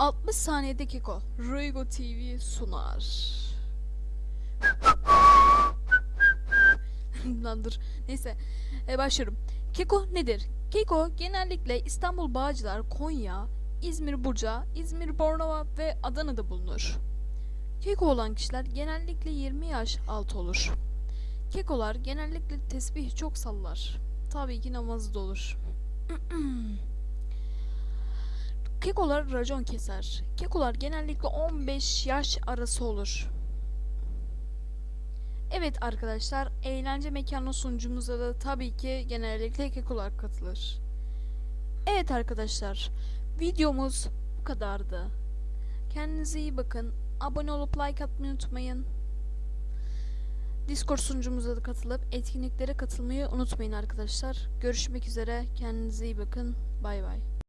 60 saniyede Keko. Ruigo TV sunar. Lan dur. Neyse. E, başlıyorum. Keko nedir? Keko genellikle İstanbul Bağcılar, Konya, İzmir Burca, İzmir Bornova ve Adana'da bulunur. Keko olan kişiler genellikle 20 yaş altı olur. Kekolar genellikle tesbih çok sallar. Tabii ki namazı da olur. Kekolar racon keser. Kekolar genellikle 15 yaş arası olur. Evet arkadaşlar, eğlence mekanı sunucumuza da tabii ki genellikle kekolar katılır. Evet arkadaşlar, videomuz bu kadardı. Kendinize iyi bakın. Abone olup like atmayı unutmayın. Discord sunucumuza da katılıp etkinliklere katılmayı unutmayın arkadaşlar. Görüşmek üzere. Kendinize iyi bakın. Bay bay.